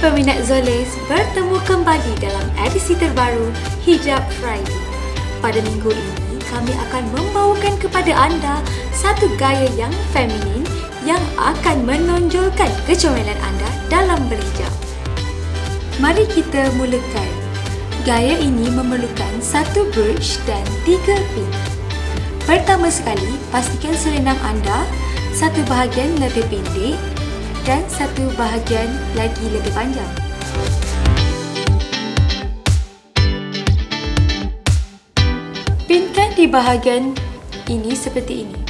peminat Zoles bertemu kembali dalam edisi terbaru Hijab Friday. Pada minggu ini, kami akan membawakan kepada anda satu gaya yang feminin yang akan menonjolkan kecomelan anda dalam berhijab. Mari kita mulakan. Gaya ini memerlukan satu brooch dan tiga pin. Pertama sekali, pastikan selendang anda satu bahagian lebih pendek dan satu bahagian lagi lebih panjang. Pinkan di bahagian ini seperti ini.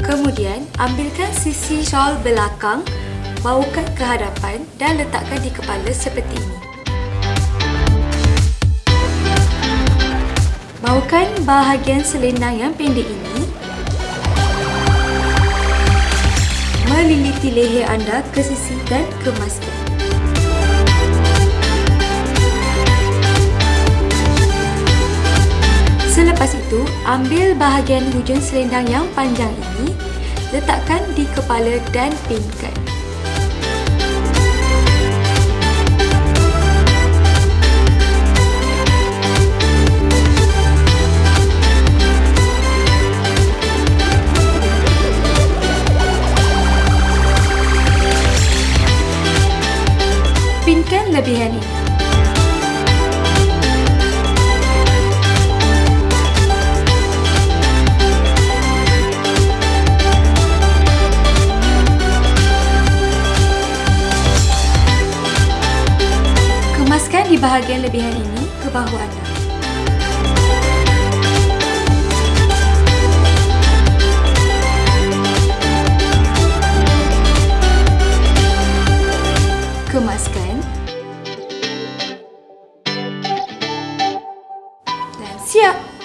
Kemudian, ambilkan sisi shawl belakang, bawakan ke hadapan dan letakkan di kepala seperti ini. Bawakan bahagian selendang yang pendek ini meliliti leher anda ke sisi dan kemaskan. Selepas itu, ambil bahagian hujung selendang yang panjang ini, letakkan di kepala dan pinkan. Ini. Kemaskan di bahagian lebihan ini ke bahu anda. Dan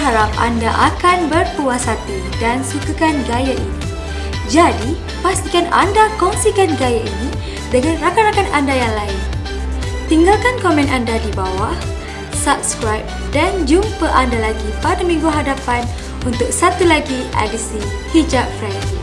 berharap anda akan berpuas hati dan sukakan gaya ini. Jadi, pastikan anda kongsikan gaya ini dengan rakan-rakan anda yang lain. Tinggalkan komen anda di bawah, subscribe dan jumpa anda lagi pada minggu hadapan untuk satu lagi edisi Hijab Friday.